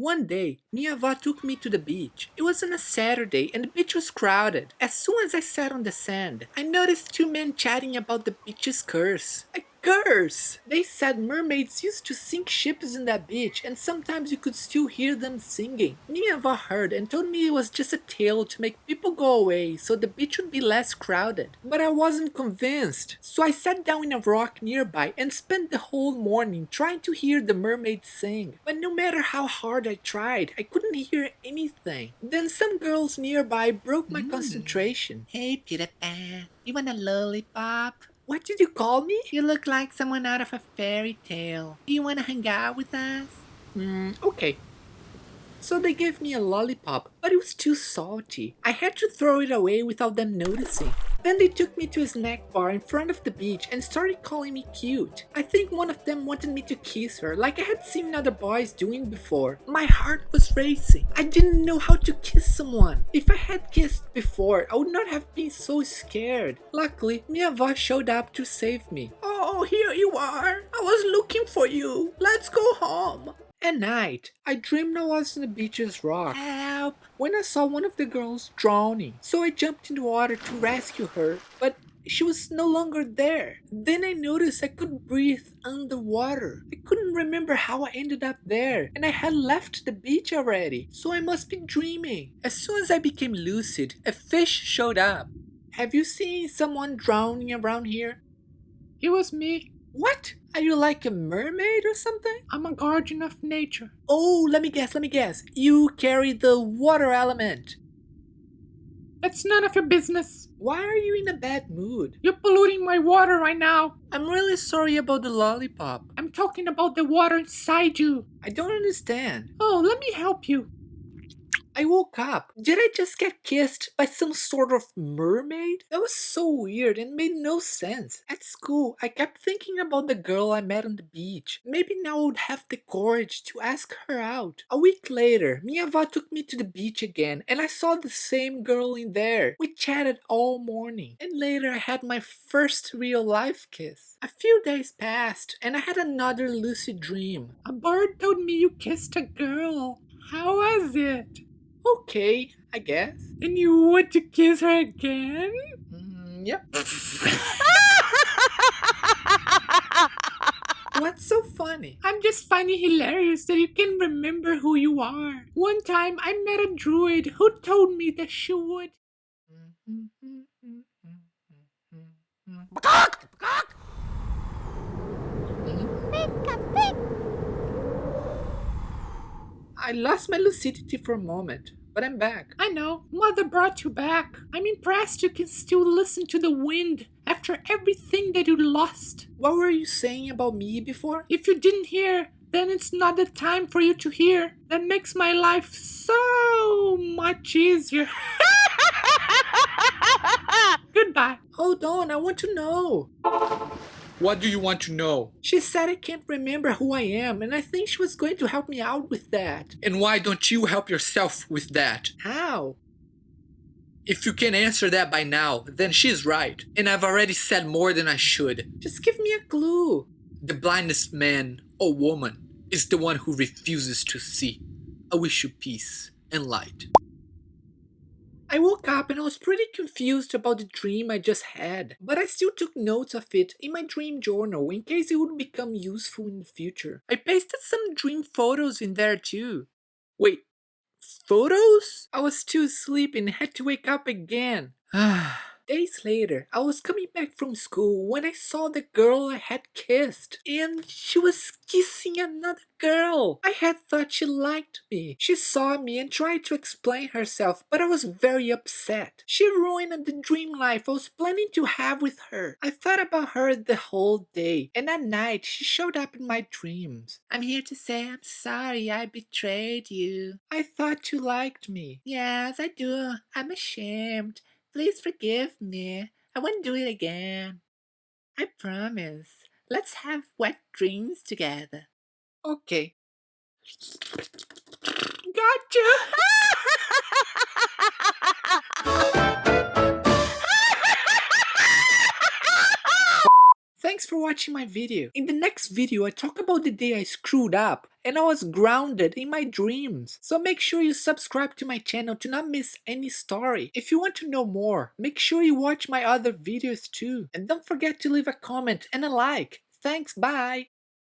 One day, Miava took me to the beach. It was on a Saturday and the beach was crowded. As soon as I sat on the sand, I noticed two men chatting about the beach's curse. A curse! They said mermaids used to sink ships in that beach and sometimes you could still hear them singing. Miava heard and told me it was just a tale to make people go away so the beach would be less crowded. But I wasn't convinced. So I sat down in a rock nearby and spent the whole morning trying to hear the mermaids sing. But no matter how hard I tried, I couldn't hear anything. Then some girls nearby broke my Mm. concentration. Hey, Peter Pan, you want a lollipop? What did you call me? You look like someone out of a fairy tale. Do you want to hang out with us? Hmm, okay. So they gave me a lollipop, but it was too salty. I had to throw it away without them noticing. Then they took me to a snack bar in front of the beach and started calling me cute. I think one of them wanted me to kiss her like I had seen other boys doing before. My heart was racing. I didn't know how to kiss someone. If I had kissed before, I would not have been so scared. Luckily, Miava showed up to save me. Oh, here you are. I was looking for you. Let's go home. At night, I dreamed I was on the beach's rock Help! when I saw one of the girls drowning. So I jumped in the water to rescue her, but she was no longer there. Then I noticed I could breathe underwater. I couldn't remember how I ended up there, and I had left the beach already, so I must be dreaming. As soon as I became lucid, a fish showed up. Have you seen someone drowning around here? It was me. What? Are you like a mermaid or something? I'm a guardian of nature. Oh, let me guess, let me guess. You carry the water element. It's none of your business. Why are you in a bad mood? You're polluting my water right now. I'm really sorry about the lollipop. I'm talking about the water inside you. I don't understand. Oh, let me help you. I woke up. Did I just get kissed by some sort of mermaid? That was so weird and made no sense. At school, I kept thinking about the girl I met on the beach. Maybe now I would have the courage to ask her out. A week later, Miava took me to the beach again and I saw the same girl in there. We chatted all morning and later I had my first real life kiss. A few days passed and I had another lucid dream. A bird told me you kissed a girl. How was it? Okay, I guess. And you want to kiss her again? Mm, yep. What's so funny? I'm just finding hilarious that you can remember who you are. One time I met a druid who told me that she would. Mm-hmm, mm-hmm, mm-hmm, I lost my lucidity for a moment, but I'm back. I know, mother brought you back. I'm impressed you can still listen to the wind after everything that you lost. What were you saying about me before? If you didn't hear, then it's not the time for you to hear. That makes my life so much easier. Goodbye. Hold on, I want to know. What do you want to know? She said I can't remember who I am, and I think she was going to help me out with that. And why don't you help yourself with that? How? If you can answer that by now, then she's right. And I've already said more than I should. Just give me a clue. The blindest man or woman is the one who refuses to see. I wish you peace and light. I woke up and I was pretty confused about the dream I just had, but I still took notes of it in my dream journal in case it would become useful in the future. I pasted some dream photos in there too. Wait, photos? I was too sleepy and had to wake up again. Ah. Days later, I was coming back from school when I saw the girl I had kissed, and she was kissing another girl. I had thought she liked me. She saw me and tried to explain herself, but I was very upset. She ruined the dream life I was planning to have with her. I thought about her the whole day, and at night she showed up in my dreams. I'm here to say I'm sorry I betrayed you. I thought you liked me. Yes, I do. I'm ashamed. Please forgive me. I won't do it again. I promise. Let's have wet dreams together. Okay. Gotcha! Thanks for watching my video. In the next video, I talk about the day I screwed up and I was grounded in my dreams. So make sure you subscribe to my channel to not miss any story. If you want to know more, make sure you watch my other videos too. And don't forget to leave a comment and a like. Thanks, bye!